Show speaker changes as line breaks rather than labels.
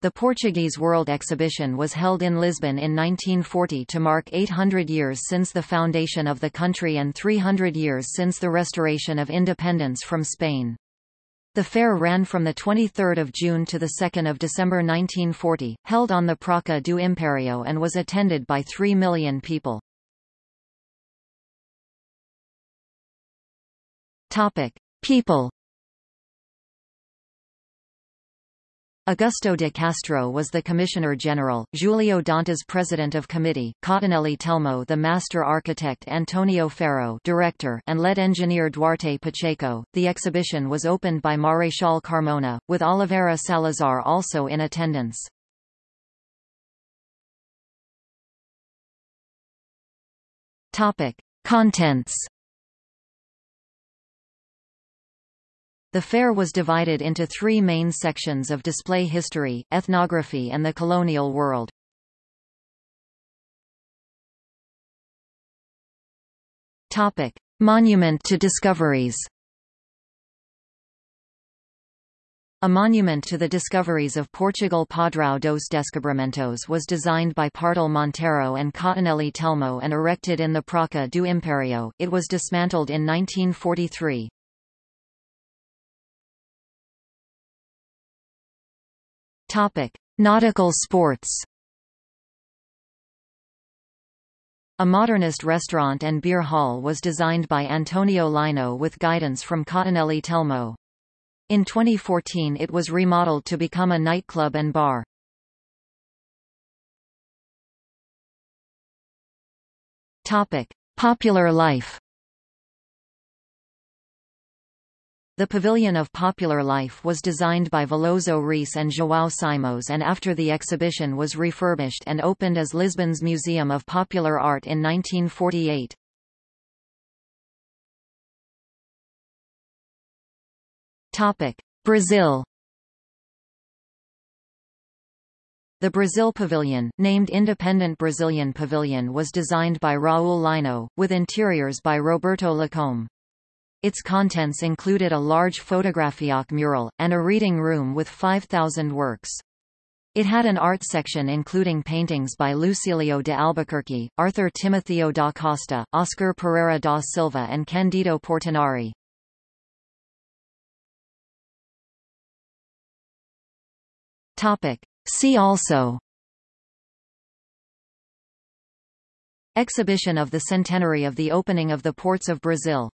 The Portuguese World Exhibition was held in Lisbon in 1940 to mark 800 years since the foundation of the country and 300 years since the restoration of independence from Spain. The fair ran from 23 June to 2 December 1940, held on the Praça do Império and was attended by 3 million people. People Augusto de Castro was the Commissioner General, Julio Dantas President of Committee, Cottinelli Telmo the Master Architect Antonio Ferro Director and lead engineer Duarte Pacheco. The exhibition was opened by Marechal Carmona, with Oliveira Salazar also in attendance. Topic: Contents The fair was divided into three main sections of display history, ethnography and the colonial world. Topic. Monument to discoveries A monument to the discoveries of Portugal Padrão dos Descobrimentos was designed by Pardal Monteiro and Cottinelli Telmo and erected in the Praça do Império. It was dismantled in 1943. Topic: Nautical sports. A modernist restaurant and beer hall was designed by Antonio Lino with guidance from Cottinelli Telmo. In 2014 it was remodeled to become a nightclub and bar. Topic: Popular life. The Pavilion of Popular Life was designed by Veloso Reis and João Simões and after the exhibition was refurbished and opened as Lisbon's Museum of Popular Art in 1948. Brazil The Brazil Pavilion, named Independent Brazilian Pavilion was designed by Raul Lino, with interiors by Roberto Lacombe. Its contents included a large Fotografiac mural, and a reading room with 5,000 works. It had an art section including paintings by Lucilio de Albuquerque, Arthur Timotheo da Costa, Oscar Pereira da Silva and Candido Portinari. See also Exhibition of the centenary of the opening of the ports of Brazil